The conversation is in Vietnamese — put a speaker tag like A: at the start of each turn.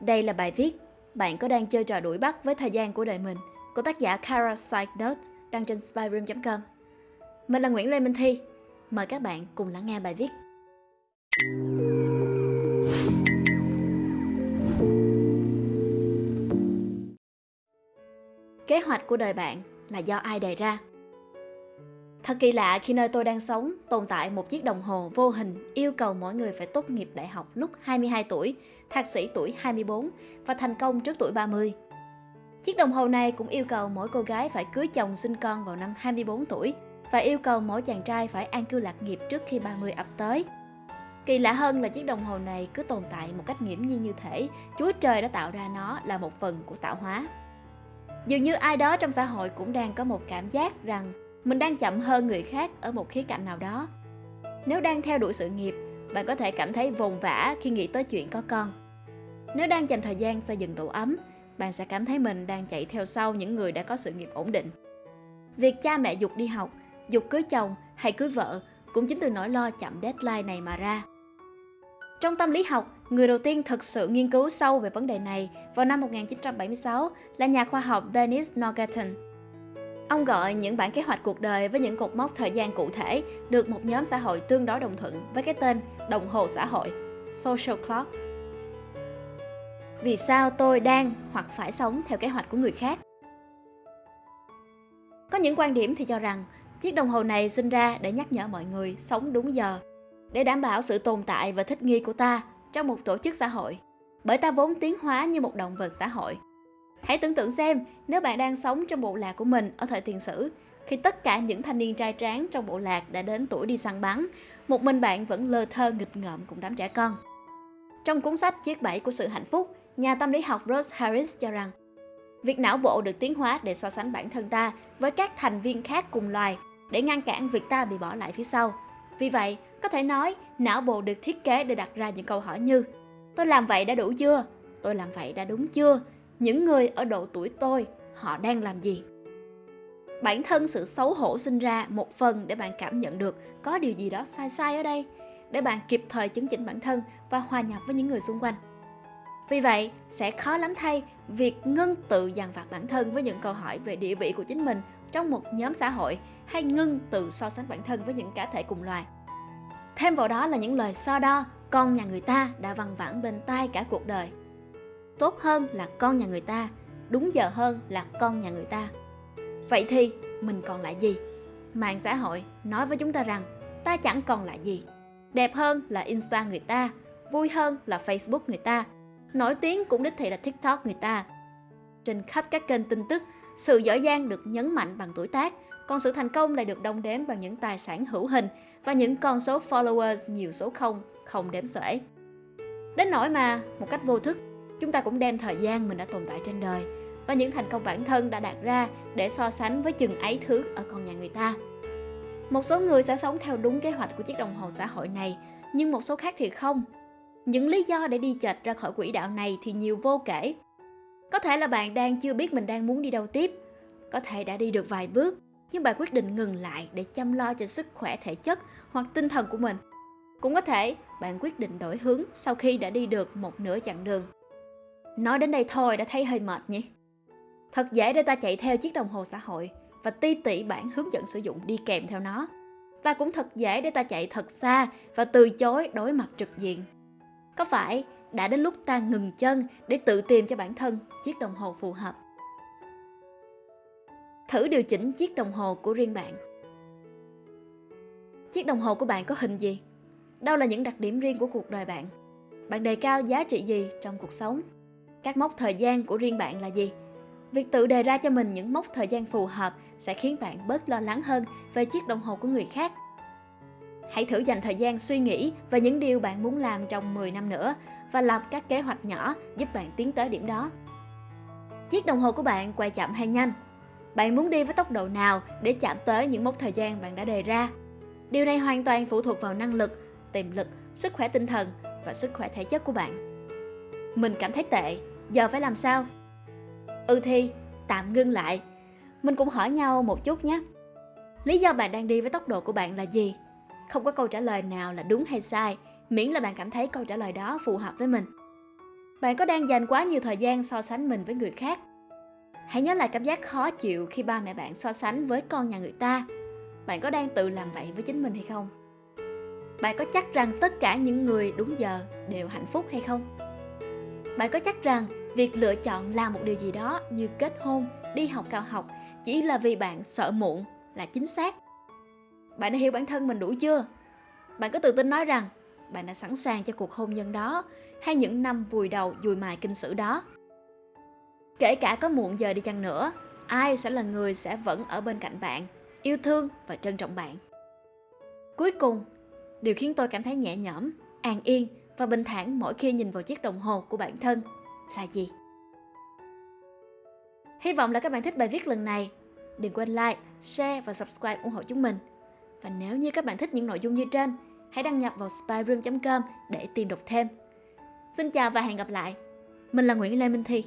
A: Đây là bài viết Bạn có đang chơi trò đuổi bắt với thời gian của đời mình, của tác giả Kara Sidenote đăng trên spyroom.com. Mình là Nguyễn Lê Minh Thi. Mời các bạn cùng lắng nghe bài viết. Kế hoạch của đời bạn là do ai đề ra? Thật kỳ lạ khi nơi tôi đang sống tồn tại một chiếc đồng hồ vô hình yêu cầu mỗi người phải tốt nghiệp đại học lúc 22 tuổi, thạc sĩ tuổi 24 và thành công trước tuổi 30. Chiếc đồng hồ này cũng yêu cầu mỗi cô gái phải cưới chồng sinh con vào năm 24 tuổi và yêu cầu mỗi chàng trai phải an cư lạc nghiệp trước khi 30 ập tới. Kỳ lạ hơn là chiếc đồng hồ này cứ tồn tại một cách nghiễm nhiên như thể Chúa Trời đã tạo ra nó là một phần của tạo hóa. Dường như ai đó trong xã hội cũng đang có một cảm giác rằng mình đang chậm hơn người khác ở một khía cạnh nào đó. Nếu đang theo đuổi sự nghiệp, bạn có thể cảm thấy vồn vã khi nghĩ tới chuyện có con. Nếu đang dành thời gian xây dựng tổ ấm, bạn sẽ cảm thấy mình đang chạy theo sau những người đã có sự nghiệp ổn định. Việc cha mẹ dục đi học, dục cưới chồng hay cưới vợ cũng chính từ nỗi lo chậm deadline này mà ra. Trong tâm lý học, người đầu tiên thực sự nghiên cứu sâu về vấn đề này vào năm 1976 là nhà khoa học Dennis Norgaton. Ông gọi những bản kế hoạch cuộc đời với những cột mốc thời gian cụ thể được một nhóm xã hội tương đối đồng thuận với cái tên đồng hồ xã hội, social clock. Vì sao tôi đang hoặc phải sống theo kế hoạch của người khác? Có những quan điểm thì cho rằng chiếc đồng hồ này sinh ra để nhắc nhở mọi người sống đúng giờ, để đảm bảo sự tồn tại và thích nghi của ta trong một tổ chức xã hội, bởi ta vốn tiến hóa như một động vật xã hội. Hãy tưởng tượng xem nếu bạn đang sống trong bộ lạc của mình ở thời tiền sử, khi tất cả những thanh niên trai tráng trong bộ lạc đã đến tuổi đi săn bắn, một mình bạn vẫn lơ thơ nghịch ngợm cùng đám trẻ con. Trong cuốn sách Chiếc bẫy của sự hạnh phúc, nhà tâm lý học Rose Harris cho rằng việc não bộ được tiến hóa để so sánh bản thân ta với các thành viên khác cùng loài để ngăn cản việc ta bị bỏ lại phía sau. Vì vậy, có thể nói não bộ được thiết kế để đặt ra những câu hỏi như Tôi làm vậy đã đủ chưa? Tôi làm vậy đã đúng chưa? Những người ở độ tuổi tôi, họ đang làm gì? Bản thân sự xấu hổ sinh ra một phần để bạn cảm nhận được có điều gì đó sai sai ở đây, để bạn kịp thời chấn chỉnh bản thân và hòa nhập với những người xung quanh. Vì vậy, sẽ khó lắm thay việc ngưng tự dằn vặt bản thân với những câu hỏi về địa vị của chính mình trong một nhóm xã hội hay ngưng tự so sánh bản thân với những cá thể cùng loài. Thêm vào đó là những lời so đo, con nhà người ta đã văng vẳng bên tai cả cuộc đời tốt hơn là con nhà người ta, đúng giờ hơn là con nhà người ta. Vậy thì mình còn lại gì? Mạng xã hội nói với chúng ta rằng, ta chẳng còn lại gì. Đẹp hơn là insta người ta, vui hơn là facebook người ta, nổi tiếng cũng đích thị là tiktok người ta. Trên khắp các kênh tin tức, sự giỏi giang được nhấn mạnh bằng tuổi tác, còn sự thành công lại được đong đếm bằng những tài sản hữu hình và những con số followers nhiều số không không đếm xuể. Đến nỗi mà một cách vô thức chúng ta cũng đem thời gian mình đã tồn tại trên đời và những thành công bản thân đã đạt ra để so sánh với chừng ấy thứ ở con nhà người ta. Một số người sẽ sống theo đúng kế hoạch của chiếc đồng hồ xã hội này, nhưng một số khác thì không. Những lý do để đi chệch ra khỏi quỹ đạo này thì nhiều vô kể. Có thể là bạn đang chưa biết mình đang muốn đi đâu tiếp, có thể đã đi được vài bước, nhưng bạn quyết định ngừng lại để chăm lo cho sức khỏe thể chất hoặc tinh thần của mình. Cũng có thể bạn quyết định đổi hướng sau khi đã đi được một nửa chặng đường. Nói đến đây thôi đã thấy hơi mệt nhỉ? Thật dễ để ta chạy theo chiếc đồng hồ xã hội và ti tỉ bản hướng dẫn sử dụng đi kèm theo nó. Và cũng thật dễ để ta chạy thật xa và từ chối đối mặt trực diện. Có phải đã đến lúc ta ngừng chân để tự tìm cho bản thân chiếc đồng hồ phù hợp? Thử điều chỉnh chiếc đồng hồ của riêng bạn. Chiếc đồng hồ của bạn có hình gì? Đâu là những đặc điểm riêng của cuộc đời bạn? Bạn đề cao giá trị gì trong cuộc sống? Các mốc thời gian của riêng bạn là gì? Việc tự đề ra cho mình những mốc thời gian phù hợp sẽ khiến bạn bớt lo lắng hơn về chiếc đồng hồ của người khác. Hãy thử dành thời gian suy nghĩ về những điều bạn muốn làm trong 10 năm nữa và lập các kế hoạch nhỏ giúp bạn tiến tới điểm đó. Chiếc đồng hồ của bạn quay chậm hay nhanh? Bạn muốn đi với tốc độ nào để chạm tới những mốc thời gian bạn đã đề ra? Điều này hoàn toàn phụ thuộc vào năng lực, tiềm lực, sức khỏe tinh thần và sức khỏe thể chất của bạn. Mình cảm thấy tệ giờ phải làm sao ừ thì, tạm ngưng lại mình cũng hỏi nhau một chút nhé lý do bạn đang đi với tốc độ của bạn là gì không có câu trả lời nào là đúng hay sai, miễn là bạn cảm thấy câu trả lời đó phù hợp với mình Bạn có đang dành quá nhiều thời gian so sánh mình với người khác? Hãy nhớ lại cảm giác khó chịu khi ba mẹ bạn so sánh với con nhà người ta. Bạn có đang tự làm vậy với chính mình hay không? Bạn có chắc rằng tất cả những người đúng giờ đều hạnh phúc hay không? Bạn có chắc rằng việc lựa chọn làm một điều gì đó như kết hôn, đi học cao học chỉ là vì bạn sợ muộn là chính xác? Bạn đã hiểu bản thân mình đủ chưa? Bạn có tự tin nói rằng bạn đã sẵn sàng cho cuộc hôn nhân đó hay những năm vùi đầu dùi mài kinh sử đó? Kể cả có muộn giờ đi chăng nữa, ai sẽ là người sẽ vẫn ở bên cạnh bạn, yêu thương và trân trọng bạn. Cuối cùng, điều khiến tôi cảm thấy nhẹ nhõm, an yên và bình thản mỗi khi nhìn vào chiếc đồng hồ của bản thân là gì? Hy vọng là các bạn thích bài viết lần này. Đừng quên like, share và subscribe ủng hộ chúng mình. Và nếu như các bạn thích những nội dung như trên, hãy đăng nhập vào spyroom.com để tìm đọc thêm. Xin chào và hẹn gặp lại. Mình là Nguyễn Lê Minh Thi.